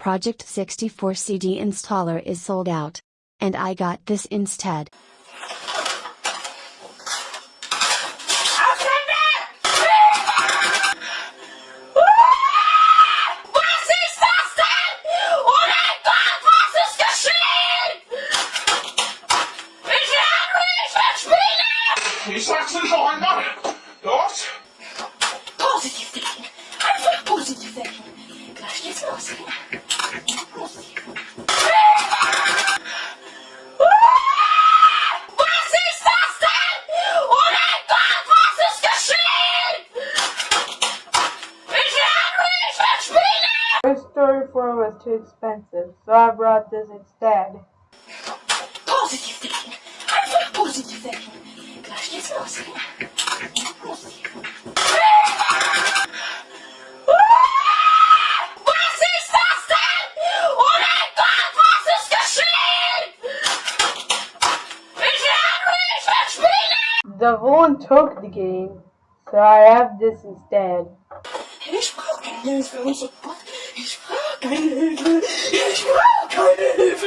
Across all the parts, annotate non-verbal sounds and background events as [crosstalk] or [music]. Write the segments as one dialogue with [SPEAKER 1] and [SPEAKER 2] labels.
[SPEAKER 1] Project 64 CD installer is sold out. And I got this instead.
[SPEAKER 2] too expensive, so I brought this instead.
[SPEAKER 3] Positive thinking! I'm for positive thinking! Gosh, it's
[SPEAKER 2] mostly. Devon took the game, so I have this instead.
[SPEAKER 3] keine Hilfe. Ich brauche keine Hilfe.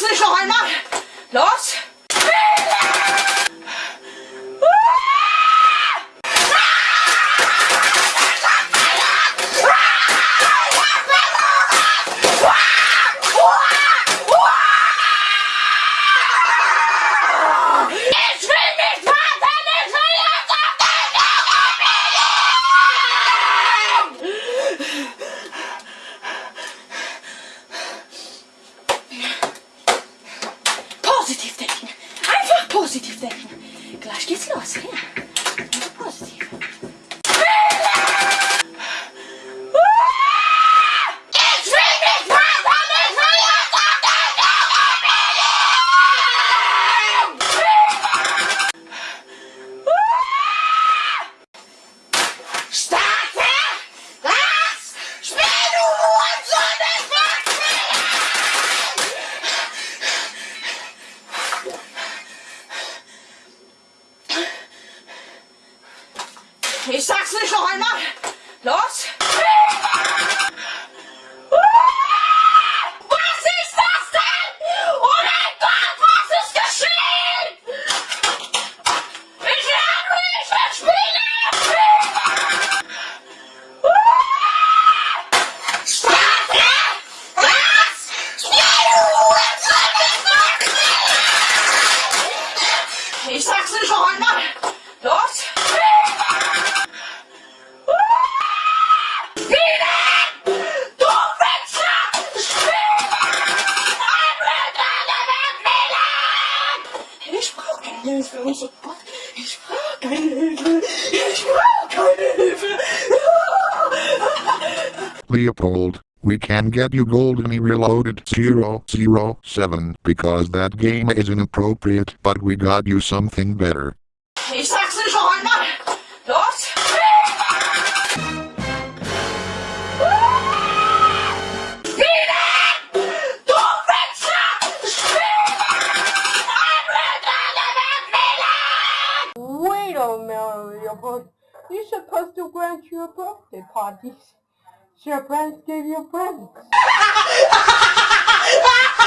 [SPEAKER 3] 出去说话去骂 positiv denken. Einfach positiv denken. Gleich geht's los. Ja. Ich sag's nicht noch einmal. Los.
[SPEAKER 4] Leopold, we can get you GoldenEye Reloaded 007 because that game is inappropriate, but we got you something better.
[SPEAKER 3] Ich sag's nicht noch einmal. Los! Spielen! Du Wichser! Spielen!
[SPEAKER 2] Wait a minute, Leopold. You're supposed to grant your birthday parties. Your friends gave you presents. [laughs]